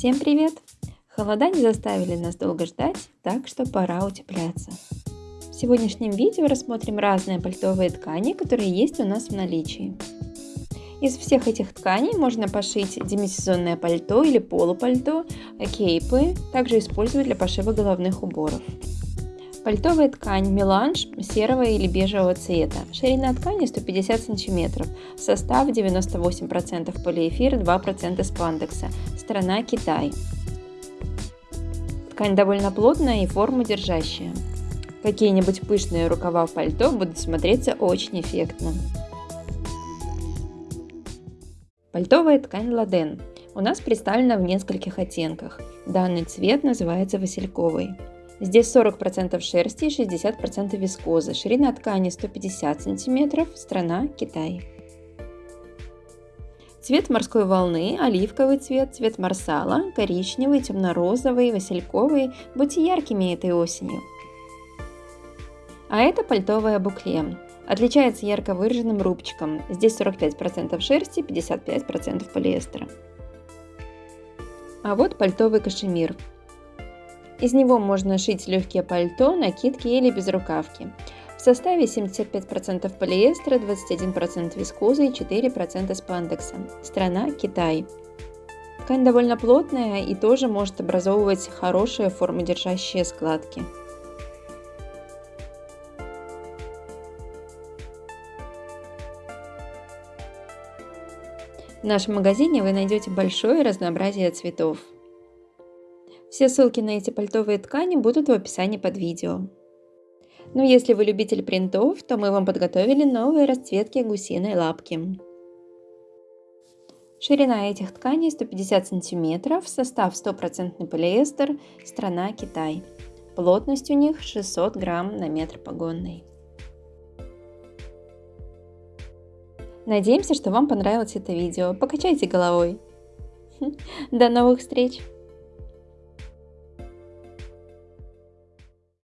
Всем привет! Холода не заставили нас долго ждать, так что пора утепляться. В сегодняшнем видео рассмотрим разные пальтовые ткани, которые есть у нас в наличии. Из всех этих тканей можно пошить демисезонное пальто или полупальто, кейпы, также использовать для пошива головных уборов. Пальтовая ткань меланж серого или бежевого цвета. Ширина ткани 150 см. Состав 98% полиэфир, 2% спандекса. Страна Китай. Ткань довольно плотная и форму держащая. Какие-нибудь пышные рукава пальто будут смотреться очень эффектно. Пальтовая ткань ладен. У нас представлена в нескольких оттенках. Данный цвет называется васильковый. Здесь 40% шерсти и 60% вискозы. Ширина ткани 150 см, страна Китай. Цвет морской волны, оливковый цвет, цвет марсала, коричневый, темно-розовый, васильковый. Будьте яркими этой осенью. А это пальтовое букле. Отличается ярко выраженным рубчиком. Здесь 45% шерсти, 55% полиэстера. А вот пальтовый кашемир. Из него можно шить легкие пальто, накидки или безрукавки. В составе 75% полиэстера, 21% вискозы и 4% спандекса. Страна Китай. Ткань довольно плотная и тоже может образовывать хорошие формодержащие складки. В нашем магазине вы найдете большое разнообразие цветов. Все ссылки на эти пальтовые ткани будут в описании под видео. Ну если вы любитель принтов, то мы вам подготовили новые расцветки гусиной лапки. Ширина этих тканей 150 см, состав 100% полиэстер, страна Китай. Плотность у них 600 грамм на метр погонный. Надеемся, что вам понравилось это видео. Покачайте головой. До новых встреч!